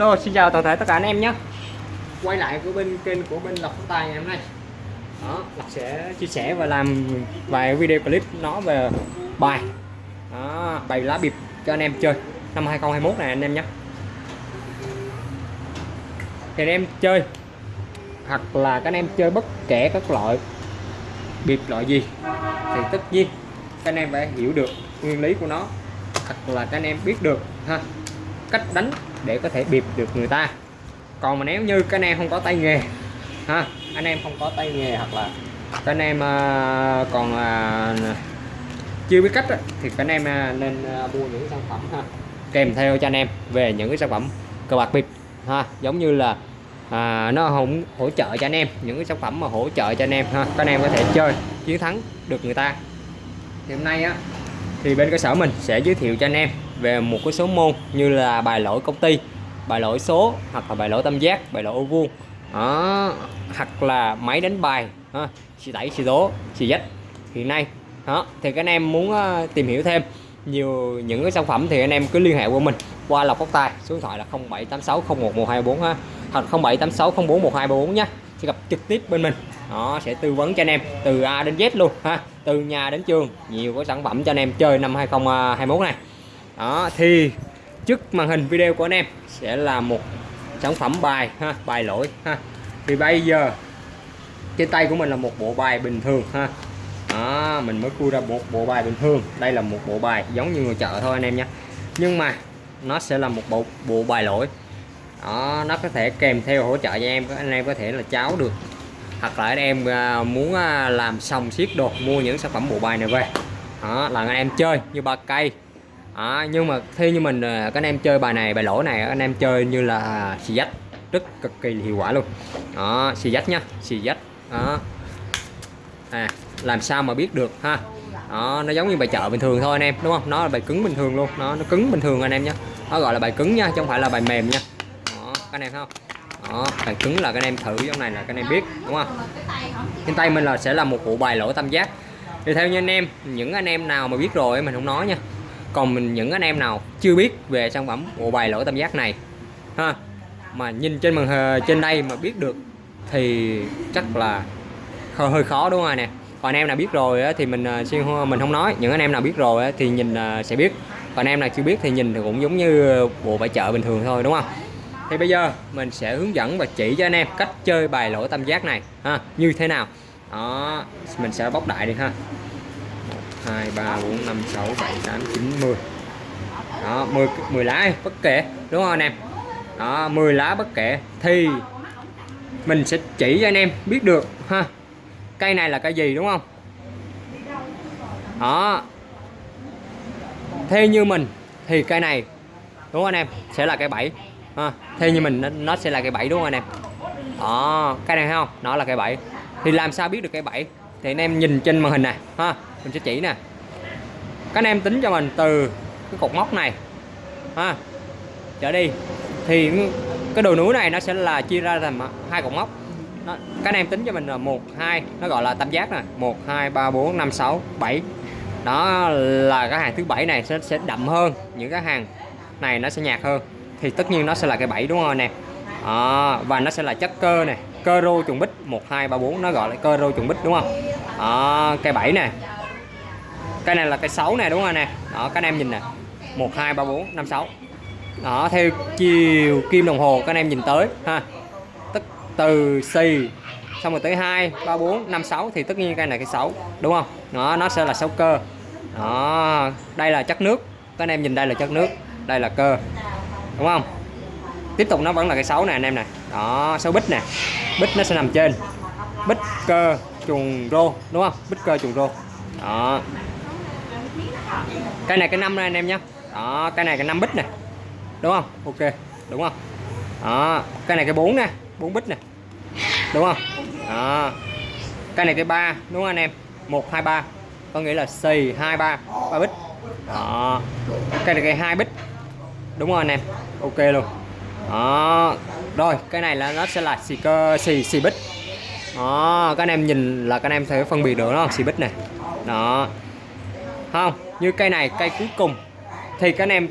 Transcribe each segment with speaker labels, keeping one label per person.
Speaker 1: Hello, xin chào toàn thể tất cả anh em nhé. Quay lại của bên kênh của bên Lộc Tài ngày hôm nay. Đó, Lộc sẽ chia sẻ và làm vài video clip nó về bài. Đó, bài lá bịp cho anh em chơi. Năm 2021 này anh em nhé. Thì anh em chơi hoặc là các anh em chơi bất kể các loại bịp loại gì thì tất nhiên các anh em phải hiểu được nguyên lý của nó hoặc là các anh em biết được ha cách đánh để có thể bịp được người ta. Còn mà nếu như các anh em không có tay nghề ha anh em không có tay nghề hoặc là các anh em uh, còn uh, chưa biết cách thì các anh em uh, nên uh, mua những sản phẩm ha kèm theo cho anh em về những cái sản phẩm cờ bạc bịp ha giống như là à, nó không hỗ trợ cho anh em những cái sản phẩm mà hỗ trợ cho anh em ha các anh em có thể chơi chiến thắng được người ta. Thì hôm nay á thì bên cơ sở mình sẽ giới thiệu cho anh em về một cái số môn như là bài lỗi công ty bài lỗi số hoặc là bài lỗi tam giác bài lỗi ô vuông. Đó hoặc là máy đánh bài ha xì đẩy, xì tố xì dách. Hiện nay đó thì các anh em muốn uh, tìm hiểu thêm nhiều những cái sản phẩm thì anh em cứ liên hệ qua mình qua lọc tóc tài số điện thoại là 0786 011224 ha hoặc 0786 041234 nhé sẽ gặp trực tiếp bên mình họ sẽ tư vấn cho anh em từ A đến Z luôn ha từ nhà đến trường nhiều cái sản phẩm cho anh em chơi năm 2021 này đó thì trước màn hình video của anh em sẽ là một sản phẩm bài ha bài lỗi ha. Thì bây giờ trên tay của mình là một bộ bài bình thường ha. Đó, mình mới cua ra một bộ bài bình thường. Đây là một bộ bài giống như người chợ thôi anh em nhé. Nhưng mà nó sẽ là một bộ bộ bài lỗi. Đó, nó có thể kèm theo hỗ trợ cho em anh em có thể là cháo được. Hoặc là anh em à, muốn à, làm xong siết đồ mua những sản phẩm bộ bài này về. Đó là anh em chơi như ba cây à, nhưng mà khi như mình à, các anh em chơi bài này bài lỗ này anh em chơi như là xì dách. Rất cực kỳ hiệu quả luôn. Đó xì dách nhá xì dách. Đó. À làm sao mà biết được ha? Đó, nó giống như bài chợ bình thường thôi anh em đúng không? Nó là bài cứng bình thường luôn. Nó nó cứng bình thường anh em nhé nó gọi là bài cứng nha chứ không phải là bài mềm nha. Đó, các anh em không? Đó, bài cứng là các anh em thử trong này là các anh em biết đúng không? Trên tay mình là sẽ là một bộ bài lỗ tam giác. Thì theo như anh em những anh em nào mà biết rồi mình không nói nha còn mình, những anh em nào chưa biết về sản phẩm bộ bài lỗ tam giác này, ha, mà nhìn trên màn trên đây mà biết được thì chắc là hơi khó, đúng không nè? Còn anh em nào biết rồi thì mình à, xin mình không nói. Những anh em nào biết rồi thì nhìn à, sẽ biết. Còn anh em nào chưa biết thì nhìn thì cũng giống như bộ bài chợ bình thường thôi, đúng không? Thì bây giờ mình sẽ hướng dẫn và chỉ cho anh em cách chơi bài lỗ tam giác này, ha, như thế nào? Đó, mình sẽ bóc đại đi, ha. 2 3 4 5 6 7 8 9 10 đó 10 10 lá bất kể, đúng không anh em? Đó 10 lá bất kể. Thì mình sẽ chỉ cho anh em biết được, ha. Cây này là cây gì, đúng không? Đó. Theo như mình, thì cây này, đúng không anh em? Sẽ là cây 7 ha. Theo như mình, nó sẽ là cây 7 đúng không anh em? Đó, cây này thấy không? Nó là cây 7 thì làm sao biết được cây 7 thì anh em nhìn trên màn hình này ha mình sẽ chỉ nè. Các anh em tính cho mình từ cái cột móc này ha trở đi. Thì cái đồ núi này nó sẽ là chia ra thành hai cột móc nó, các anh em tính cho mình là một hai nó gọi là tam giác nè. Một hai ba bốn năm sáu bảy. Đó là cái hàng thứ bảy này sẽ, sẽ đậm hơn những cái hàng này nó sẽ nhạt hơn. Thì tất nhiên nó sẽ là cái bảy đúng không anh em à, và nó sẽ là chất cơ này cơ rô trùng bích. Một hai ba bốn nó gọi là cơ rô trùng bích đúng không? Đó, cây 7 nè. Cây này là cây 6 nè đúng không nè? Đó các anh em nhìn nè. Một hai ba bốn năm sáu. Đó theo chiều kim đồng hồ các anh em nhìn tới ha. Tức từ xì xong rồi tới 2 3 4 5 6 thì tất nhiên cây này cây 6 đúng không? Đó nó sẽ là 6 cơ. Đó đây là chất nước. Các anh em nhìn đây là chất nước đây là cơ đúng không? Tiếp tục nó vẫn là cây 6 nè anh em này đó 6 bích nè. Bích nó sẽ nằm trên. Bích cơ trùng rô đúng không? Bích cơ trùng rô. Đó. Cây này cái năm này anh em nhé đó cái này cái năm bích nè đúng không? Ok. Đúng không? Đó cái này cái 4 nè 4 bích nè. Đúng không? Đó. Cái này cái ba đúng không anh em? 1 2 3 có nghĩa là xì 2 3 3 bích. Đó. Cái này cái hai bích. Đúng không anh em? Ok luôn. Đó. Rồi cái này là nó sẽ là xì cơ xì xì bích đó các anh em nhìn là các anh em thấy phân biệt được nó xì bích này. Đó. Không như cây này cây cuối cùng. Thì các anh em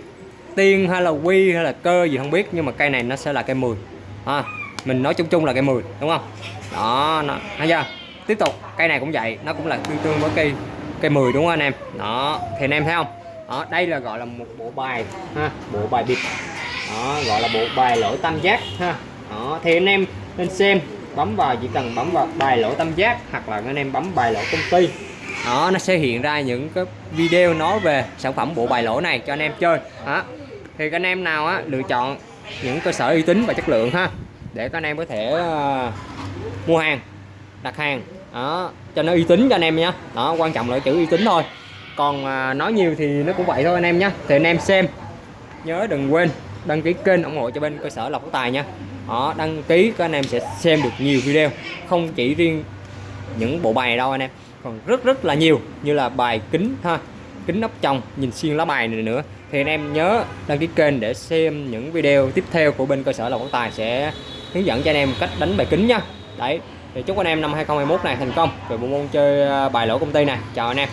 Speaker 1: tiên hay là quy hay là cơ gì không biết nhưng mà cây này nó sẽ là cây 10 à, mình nói chung chung là cây 10 đúng không? Đó nó thấy chưa? Tiếp tục cây này cũng vậy nó cũng là tương tương với cây cây 10 đúng không anh em? Đó thì anh em thấy không? Đó đây là gọi là một bộ bài ha bộ bài bịp. Đó gọi là bộ bài lỗi tam giác ha. Đó thì anh em nên xem bấm vào chỉ cần bấm vào bài lỗi tam giác hoặc là anh em bấm bài lỗi công ty. Đó nó sẽ hiện ra những cái video nói về sản phẩm bộ bài lỗi này cho anh em chơi. Đó. Thì các anh em nào á lựa chọn những cơ sở uy tín và chất lượng ha để các anh em có thể uh, mua hàng đặt hàng. Đó cho nó uy tín cho anh em nhé đó quan trọng là chữ uy tín thôi. Còn uh, nói nhiều thì nó cũng vậy thôi anh em nhé thì anh em xem nhớ đừng quên đăng ký kênh ủng hộ cho bên cơ sở lộc tài nha đó đăng ký, các anh em sẽ xem được nhiều video, không chỉ riêng những bộ bài này đâu anh em, còn rất rất là nhiều, như là bài kính ha, kính nắp trong nhìn xuyên lá bài này nữa. Thì anh em nhớ đăng ký kênh để xem những video tiếp theo của bên cơ sở lộc tài sẽ hướng dẫn cho anh em cách đánh bài kính nha. Đấy, thì chúc anh em năm 2021 này thành công về bộ môn chơi à, bài lỗ công ty này. Chào anh em.